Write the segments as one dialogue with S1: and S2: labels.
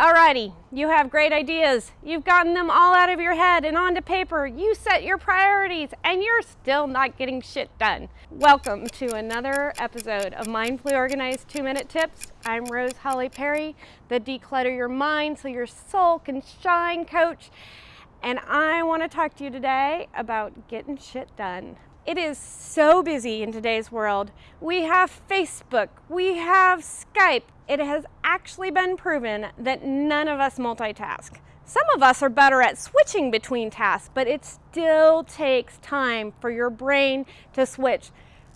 S1: Alrighty, you have great ideas. You've gotten them all out of your head and onto paper. You set your priorities and you're still not getting shit done. Welcome to another episode of Mindfully Organized 2 Minute Tips. I'm Rose Holly Perry, the Declutter Your Mind So Your Soul Can Shine coach. And I want to talk to you today about getting shit done. It is so busy in today's world. We have Facebook, we have Skype. It has actually been proven that none of us multitask. Some of us are better at switching between tasks, but it still takes time for your brain to switch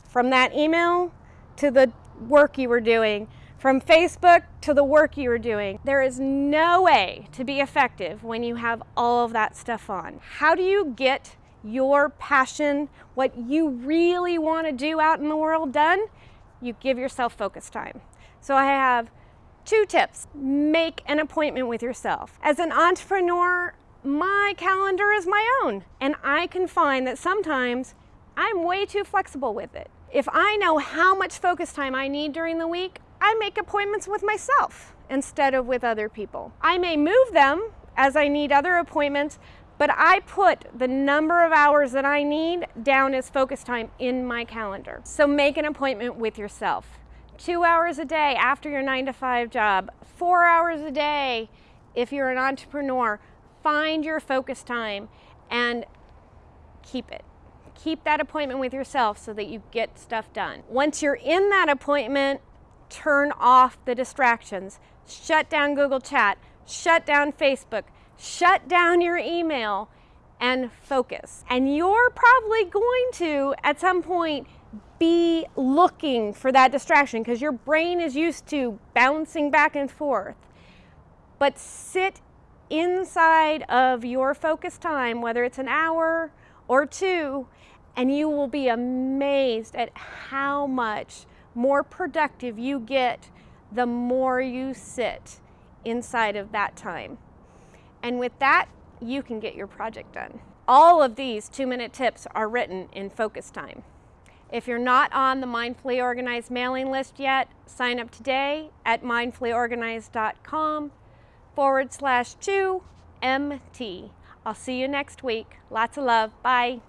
S1: from that email to the work you were doing, from Facebook to the work you are doing. There is no way to be effective when you have all of that stuff on. How do you get your passion, what you really want to do out in the world done, you give yourself focus time. So I have two tips. Make an appointment with yourself. As an entrepreneur, my calendar is my own, and I can find that sometimes I'm way too flexible with it. If I know how much focus time I need during the week, I make appointments with myself instead of with other people. I may move them as I need other appointments, but I put the number of hours that I need down as focus time in my calendar. So make an appointment with yourself. Two hours a day after your nine to five job, four hours a day if you're an entrepreneur. Find your focus time and keep it. Keep that appointment with yourself so that you get stuff done. Once you're in that appointment, turn off the distractions. Shut down Google Chat, shut down Facebook, shut down your email and focus. And you're probably going to, at some point, be looking for that distraction because your brain is used to bouncing back and forth. But sit inside of your focus time, whether it's an hour or two, and you will be amazed at how much more productive you get the more you sit inside of that time. And with that, you can get your project done. All of these two minute tips are written in focus time. If you're not on the Mindfully Organized mailing list yet, sign up today at mindfullyorganized.com forward slash 2 MT. I'll see you next week. Lots of love. Bye.